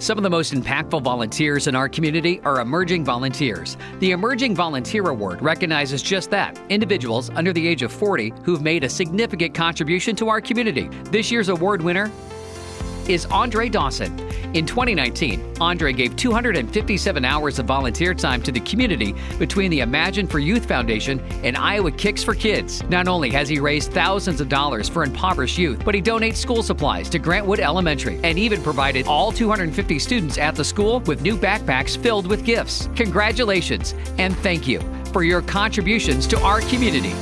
Some of the most impactful volunteers in our community are emerging volunteers. The Emerging Volunteer Award recognizes just that individuals under the age of 40 who've made a significant contribution to our community. This year's award winner is Andre Dawson. In 2019, Andre gave 257 hours of volunteer time to the community between the Imagine for Youth Foundation and Iowa Kicks for Kids. Not only has he raised thousands of dollars for impoverished youth, but he donates school supplies to Grant Wood Elementary and even provided all 250 students at the school with new backpacks filled with gifts. Congratulations and thank you for your contributions to our community.